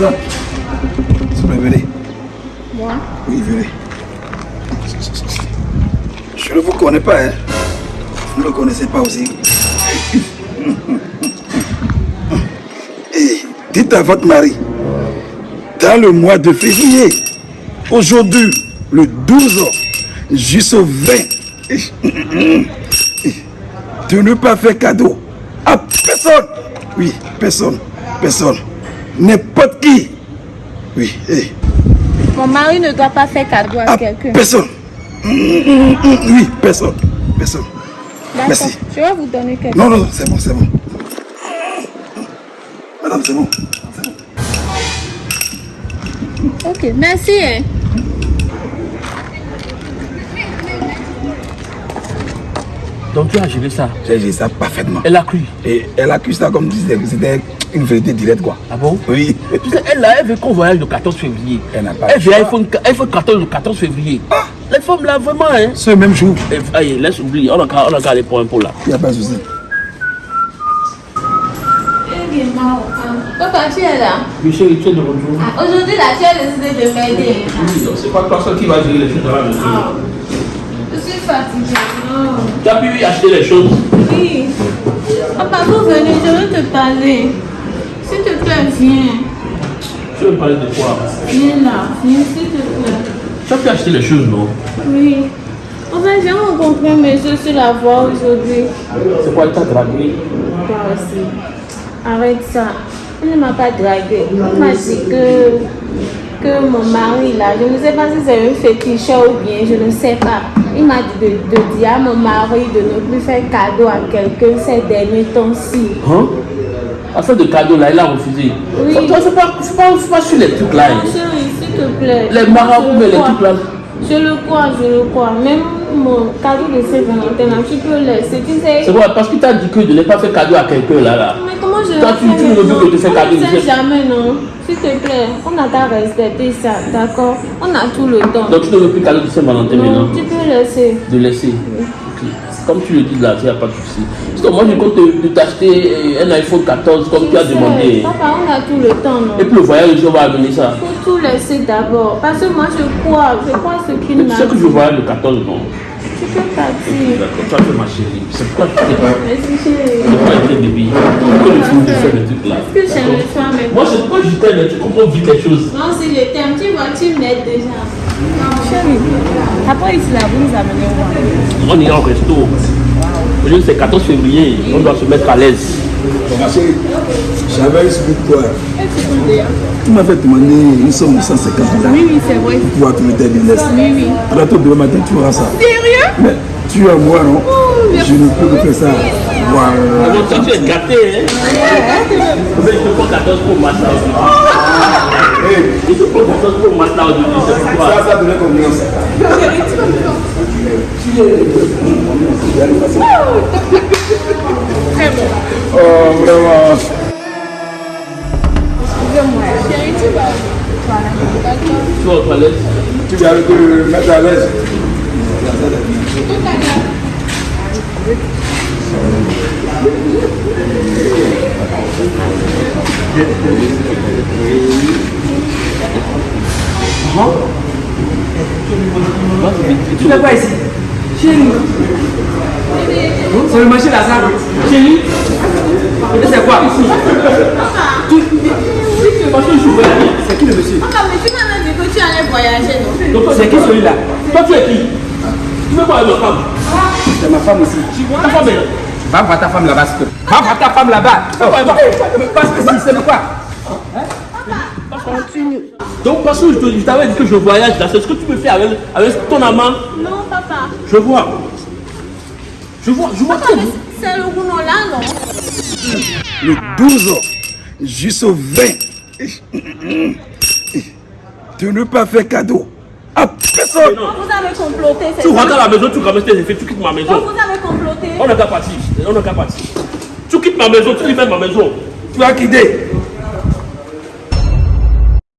Madame, s'il vous plaît, venez. Moi Oui, venez. Je ne vous connais pas, hein. Vous ne me connaissez pas aussi. Et dites à votre mari, dans le mois de février, aujourd'hui, le 12 jusqu'au 20, de ne pas faire cadeau à personne. Oui, personne, personne. N'importe qui. Oui, eh, Mon mari ne doit pas faire cadeau à à quelqu'un. personne. Oui, personne, personne. D'accord. merci. Je vais vous donner quelque Non, non, non, c'est bon, c'est bon. Madame, c'est bon. c'est bon. Ok, merci. Hein. Donc tu as géré ça. J'ai dit ça parfaitement. Elle a cru. Et elle accuse ça comme si c'était- c'était une vérité directe, quoi. Ah bon Oui. Tu sais, elle, là, elle veut qu'on voyage le 14 février. Elle n'a pas Elle le veut iPhone, iPhone 14 le 14 février. Les femmes là, vraiment, hein. Ce même jour, Et, allez, laisse oublier. On a qu'à on aller pour un pot là. il n'y a pas de souci. Papa, tu es là? Michel, tu es de retour. Ah, Aujourd'hui, là, tu as décidé de m'aider. Oui, c'est pas toi seul qui va gérer les choses dans la maison. Je suis fatiguée. Non. Tu as pu acheter les choses. Oui. Papa, vous venez, je veux te parler. S'il te plaît, viens. Tu veux me parler de quoi? Viens là, viens, s'il te plaît. Tu as pu acheter les choses, non? Oui. En fait, j'ai rencontré monsieur sur la voie aujourd'hui. C'est quoi, il t'a dragué? Toi aussi. Arrête ça. Il ne m'a pas dragué. Il m'a dit que, que mon mari, là, je ne sais pas si c'est un féticheur ou bien, je ne sais pas. Il m'a dit de, de dire à mon mari de ne plus faire cadeau à quelqu'un ces derniers temps-ci. Hein? Afin de cadeau là, il a refusé. Oui. Toi, c'est pas, pas, pas sur les trucs là. hein. Chérie, s'il te plaît. Les marabouts, Je mais le les crois. trucs là. Je le crois, je le crois. Même mon cadeau de Saint-Valentin, là, tu peux laisser. Tu sais. C'est vrai, parce qu'il t'a dit que de ne pas faire cadeau à quelqu'un là. là. Mais comment je tu- tu que cadeau, ne je sais. jamais, non S'il te plaît, on a qu'à respecter ça, d'accord On a tout le temps. Donc tu ne veux plus cadeau de Saint-Valentin maintenant non, tu peux laisser. De laisser. Comme tu le dis là, il n'y a pas de souci. Sinon, moi je compte t'acheter euh, un iPhone 14 comme tu as Je sais. demandé. Papa, on a tout le temps, non? Et puis le voyage, on va amener ça. Il faut tout laisser d'abord. Parce que moi, je crois, je crois ce qu'il m'a tu sais que je dit. voyage le 14, non? Tu peux partir. D'accord, toi tu es ma chérie. C'est pourquoi tu t'es pas. Merci, chérie. C'est pourquoi tu. Pourquoi tu de faire le truc là? Est-ce que j'aime le soir, mais Moi, c'est pourquoi je t'aime, tu comprends vite les choses. Non, si je t'aime, tu vois, tu m'aides déjà. Chérie, après là, vous nous amenez où On ira au resto. Aujourd'hui, c'est 14 février. On doit se mettre à l'aise. Ma chérie, j'avais pour toi. Tu m'as fait demander une somme de 150 dollars Oui, oui, c'est vrai. pour pouvoir trouver tes business. Oui, oui. Alors, toi, demain matin, tu auras ça. Sérieux? Mais tu es à moi, non? Je ne peux que faire ça. Voilà. Alors, toi, tu es gâté, hein? Mais je te prends 14 pour Masta aujourd'hui. Je te prends 14 pour Masta aujourd'hui, c'est pourquoi. ça donnait confiance. Très bon. Oh, vraiment. Excusez-moi. Chérie, tu vas où Voilà. D'accord. Tu vas aux toilettes Tu viens de te mettre à l'aise. Tu fais quoi ici? Chérie. C'est le marché la salle. Chérie. Et c'est quoi? Tu Parce que je suis voyagé. C'est qui le monsieur? Papa, mais tu m'as dit que tu allais voyager, non? Donc, C'est qui celui-là? Toi, tu es qui? Tu veux quoi avec ma femme? C'est ma femme aussi. Ta femme est là. Va voir ta femme là-bas, plaît. Va voir ta femme là-bas. Oh, eh, Parce que si, c'est de Donc, parce que je t'avais dit que je voyage là, c'est ce que tu peux faire avec, avec ton amant. Non, papa. Je vois. Je vois, je vois c'est le goût là, non? Le 12 jusqu'au 20, de ne pas faire cadeau à personne. Vous avez comploté, Tu rentres à la maison, tu ramasses tes effets, tu quittes ma maison. vous avez comploté On n'a qu'à partir. On n'a qu'à partir. Tu quittes ma maison, tu libères ma maison. Tu as quitté.